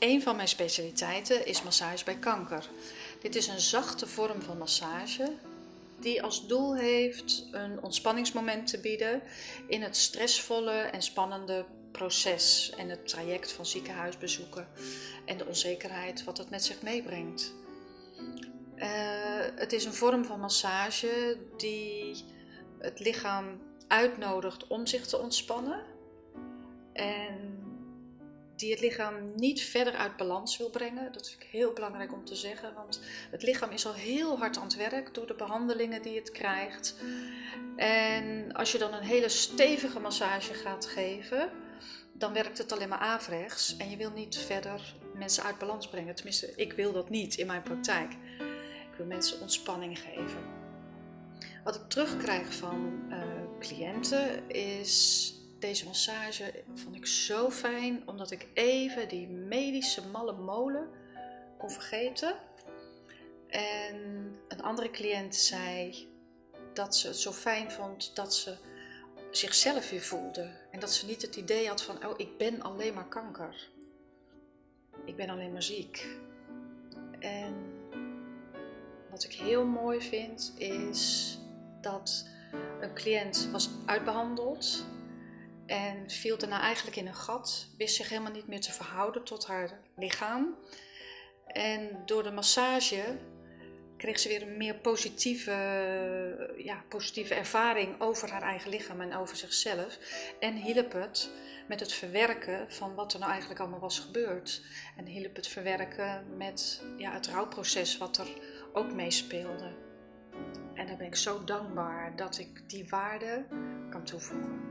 Een van mijn specialiteiten is massage bij kanker. Dit is een zachte vorm van massage die als doel heeft een ontspanningsmoment te bieden in het stressvolle en spannende proces en het traject van ziekenhuisbezoeken en de onzekerheid wat het met zich meebrengt. Uh, het is een vorm van massage die het lichaam uitnodigt om zich te ontspannen en die het lichaam niet verder uit balans wil brengen. Dat vind ik heel belangrijk om te zeggen, want het lichaam is al heel hard aan het werk door de behandelingen die het krijgt. En als je dan een hele stevige massage gaat geven, dan werkt het alleen maar averechts en je wil niet verder mensen uit balans brengen. Tenminste, ik wil dat niet in mijn praktijk. Ik wil mensen ontspanning geven. Wat ik terugkrijg van uh, cliënten is deze massage vond ik zo fijn, omdat ik even die medische malle molen kon vergeten. En een andere cliënt zei dat ze het zo fijn vond dat ze zichzelf weer voelde. En dat ze niet het idee had van, oh, ik ben alleen maar kanker. Ik ben alleen maar ziek. En wat ik heel mooi vind, is dat een cliënt was uitbehandeld en viel daarna eigenlijk in een gat, wist zich helemaal niet meer te verhouden tot haar lichaam. En door de massage kreeg ze weer een meer positieve, ja, positieve ervaring over haar eigen lichaam en over zichzelf. En hielp het met het verwerken van wat er nou eigenlijk allemaal was gebeurd. En hielp het verwerken met ja, het rouwproces wat er ook meespeelde. En daar ben ik zo dankbaar dat ik die waarde kan toevoegen.